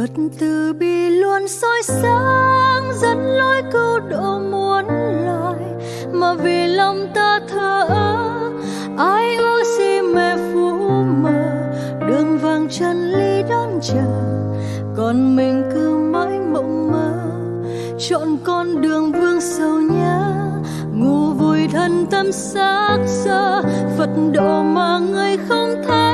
Phật từ bi luôn soi sáng dẫn lối cứu độ muôn loài. Mà vì lòng ta thờ ơ ai ước si mẹ phú mờ. Đường vàng chân lý đón chờ còn mình cứ mãi mộng mơ. Chọn con đường vương sầu nhớ ngủ vui thân tâm xác sơ, phật độ mà người không thấy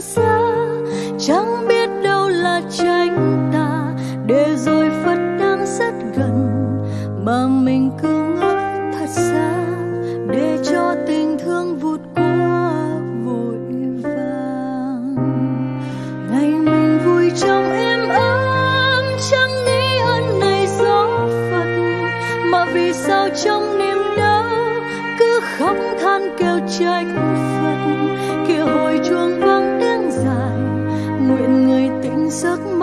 xa chẳng biết đâu là tránh tà để rồi phật đang rất gần, mà mình cứ ngỡ thật xa, để cho tình thương vụt qua vội vàng. Ngày mình vui trong êm ấm, chẳng nghĩ ơn này do phật, mà vì sao trong niềm đau cứ khóc than kêu trách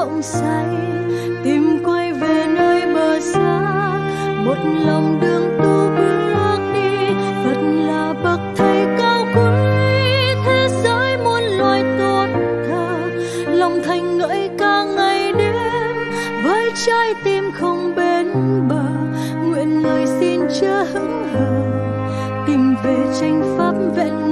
giấc say, tìm quay về nơi bờ xa. Một lòng đường tu bước đi, phật là bậc thầy cao quý. Thế giới muôn loài tôn thờ, lòng thành ngợi ca ngày đêm. Với trái tim không bên bờ, nguyện lời xin chớ hững hờ, tìm về tranh pháp vẹn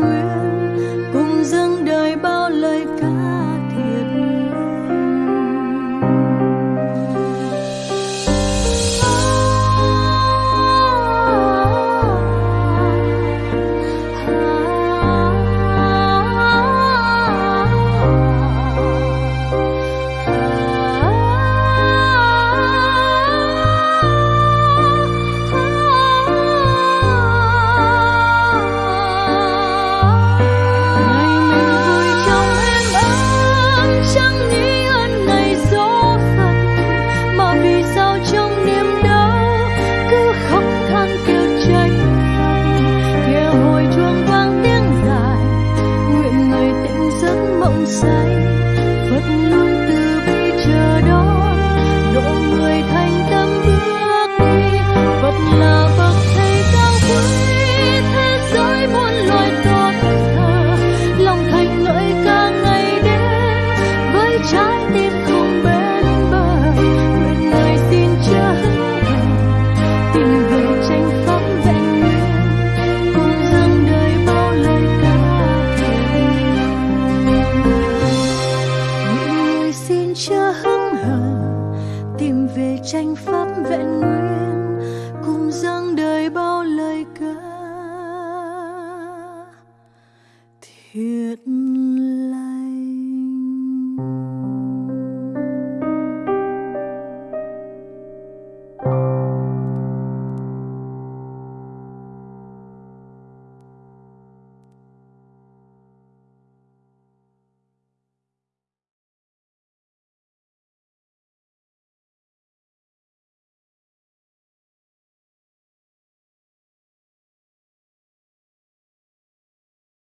say vẫn luôn tranh pháp vẹn nguyên cùng dâng đời bao lời ca. Thiệt